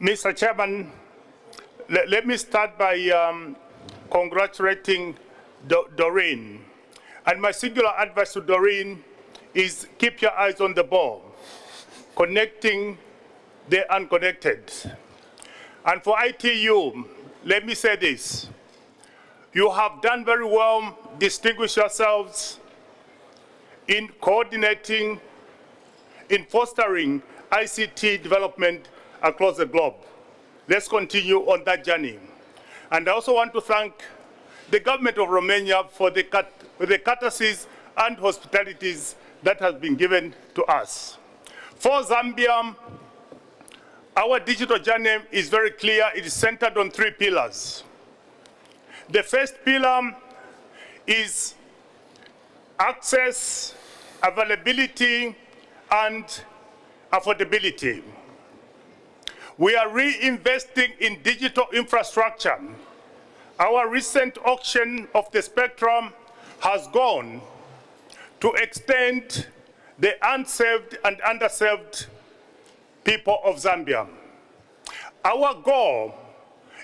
Mr. Chairman, let, let me start by um, congratulating Do Doreen. And my singular advice to Doreen is keep your eyes on the ball, connecting the unconnected. And for ITU, let me say this. You have done very well, distinguished yourselves in coordinating, in fostering ICT development across the globe. Let's continue on that journey. And I also want to thank the government of Romania for the, the courtesies and hospitalities that has been given to us. For Zambia, our digital journey is very clear. It is centered on three pillars. The first pillar is access, availability, and affordability. We are reinvesting in digital infrastructure. Our recent auction of the spectrum has gone to extend the unserved and underserved people of Zambia. Our goal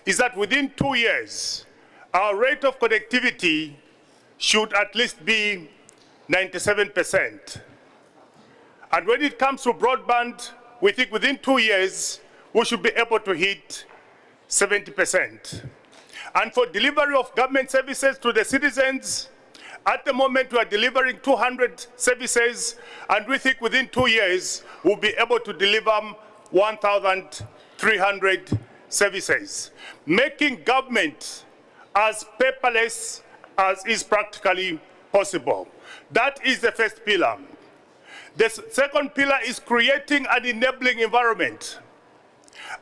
is that within two years, our rate of connectivity should at least be 97%. And when it comes to broadband, we think within two years, we should be able to hit 70%. And for delivery of government services to the citizens, at the moment, we are delivering 200 services, and we think within two years, we'll be able to deliver 1,300 services, making government as paperless as is practically possible. That is the first pillar. The second pillar is creating an enabling environment.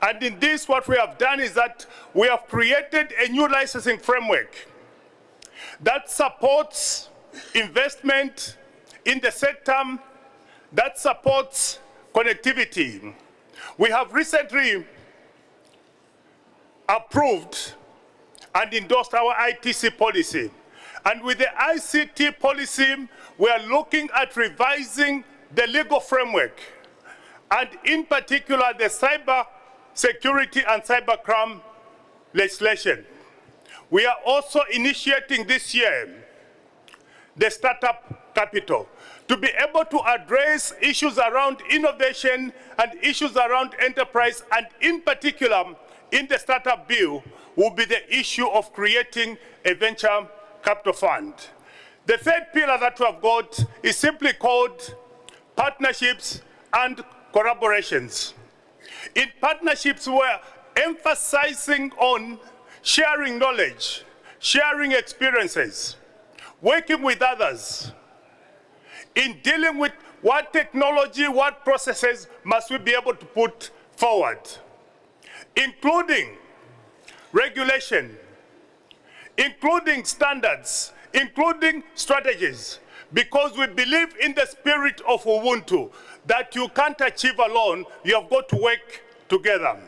And in this, what we have done is that we have created a new licensing framework that supports investment in the sector, that supports connectivity. We have recently approved and endorsed our ITC policy. And with the ICT policy, we are looking at revising the legal framework, and in particular, the cyber security and cybercrime legislation. We are also initiating this year the startup capital to be able to address issues around innovation and issues around enterprise, and in particular, in the startup bill, will be the issue of creating a venture capital fund. The third pillar that we have got is simply called partnerships and collaborations. In partnerships, we're emphasizing on sharing knowledge, sharing experiences, working with others, in dealing with what technology, what processes must we be able to put forward, including regulation, including standards, including strategies, because we believe in the spirit of Ubuntu, that you can't achieve alone, you have got to work together.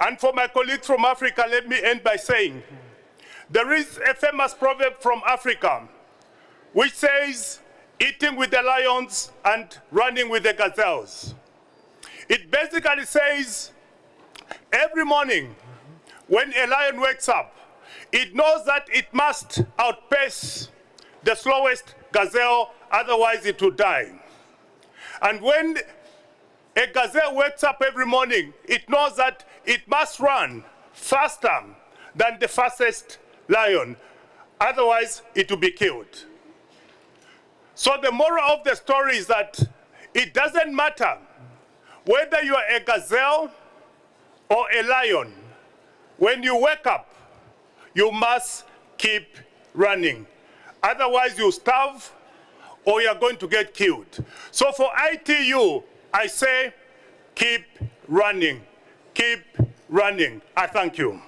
And for my colleagues from Africa, let me end by saying, there is a famous proverb from Africa, which says, eating with the lions and running with the gazelles. It basically says, every morning when a lion wakes up, it knows that it must outpace the slowest gazelle, otherwise it will die. And when a gazelle wakes up every morning, it knows that it must run faster than the fastest lion, otherwise it will be killed. So the moral of the story is that it doesn't matter whether you are a gazelle or a lion. When you wake up, you must keep running. Otherwise you starve or you're going to get killed. So for ITU, I say keep running, keep running. I thank you.